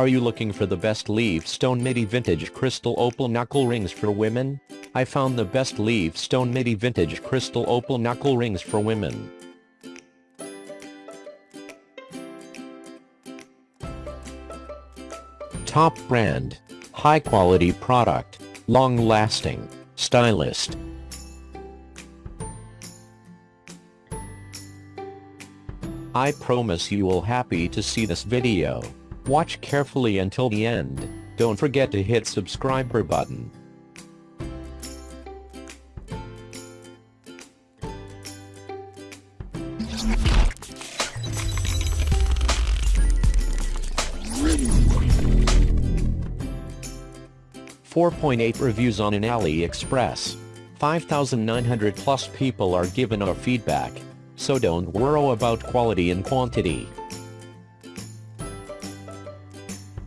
Are you looking for the best leaf stone midi vintage crystal opal knuckle rings for women? I found the best leaf stone midi vintage crystal opal knuckle rings for women. Top brand. High quality product. Long lasting. Stylist. I promise you will happy to see this video. Watch carefully until the end. Don't forget to hit subscriber button. Four point eight reviews on an AliExpress. 5,900 plus people are given our feedback, so don't worry about quality and quantity.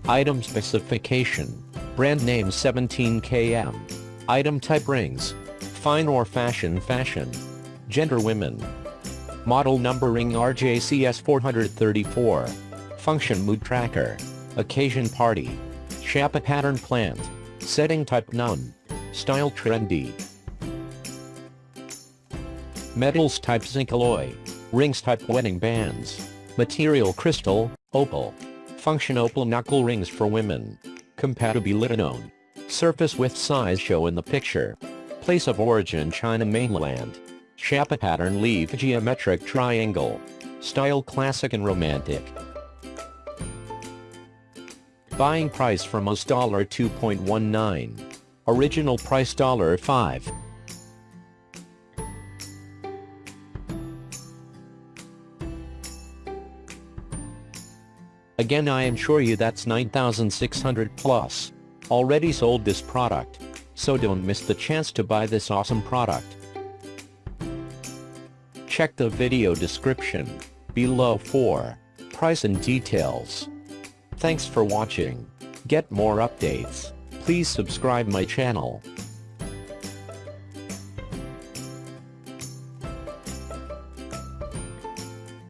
Item specification. Brand name 17km. Item type rings. Fine or fashion fashion. Gender women. Model number ring RJCS 434. Function mood tracker. Occasion party. Shapa pattern plant. Setting type none. Style trendy. Metals type zinc alloy. Rings type wedding bands. Material crystal, opal. Function opal knuckle rings for women. Compatibility known. Surface with size show in the picture. Place of origin China mainland. Shapa pattern leaf geometric triangle. Style classic and romantic. Buying price from most $2.19. Original price dollar $5. Again I am sure you that's 9600 plus. Already sold this product. So don't miss the chance to buy this awesome product. Check the video description below for price and details. Thanks for watching. Get more updates. Please subscribe my channel.